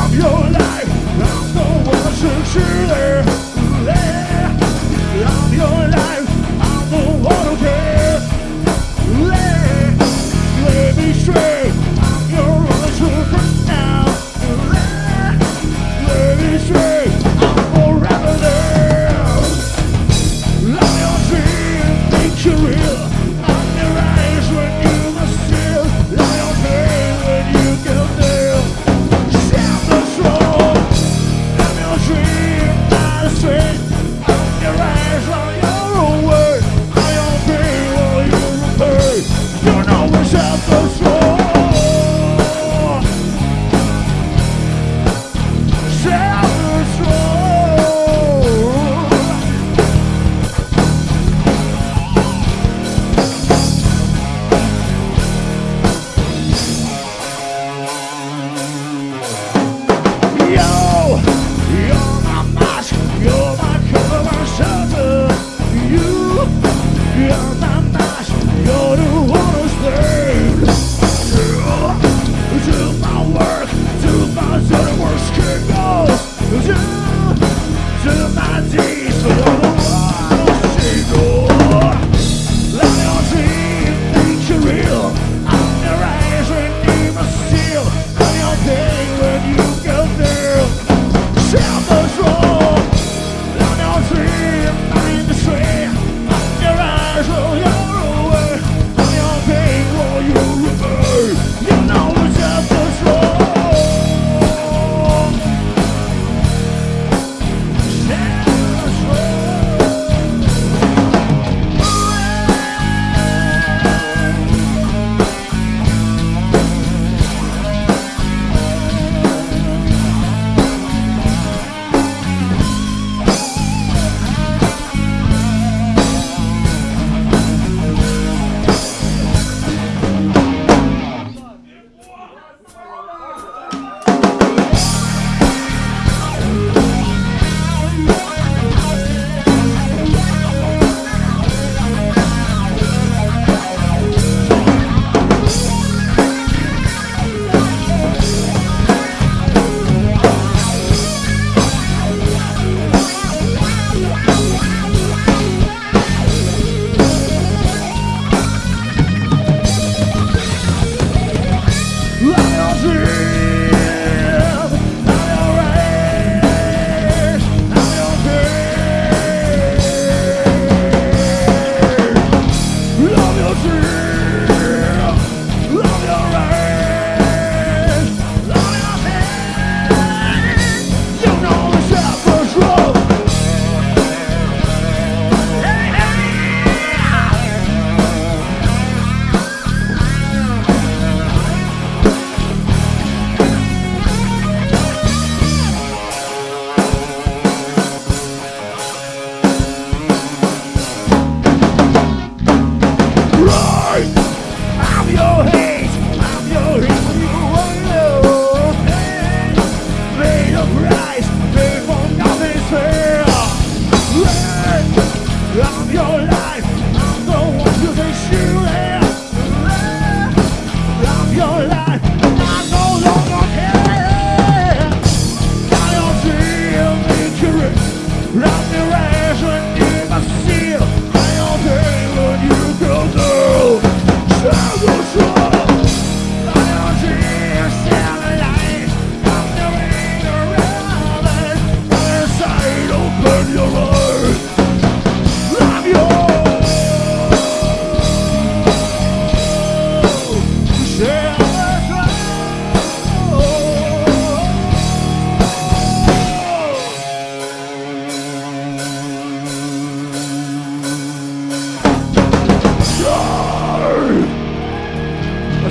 I'm your life,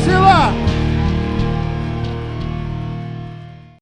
Priscila!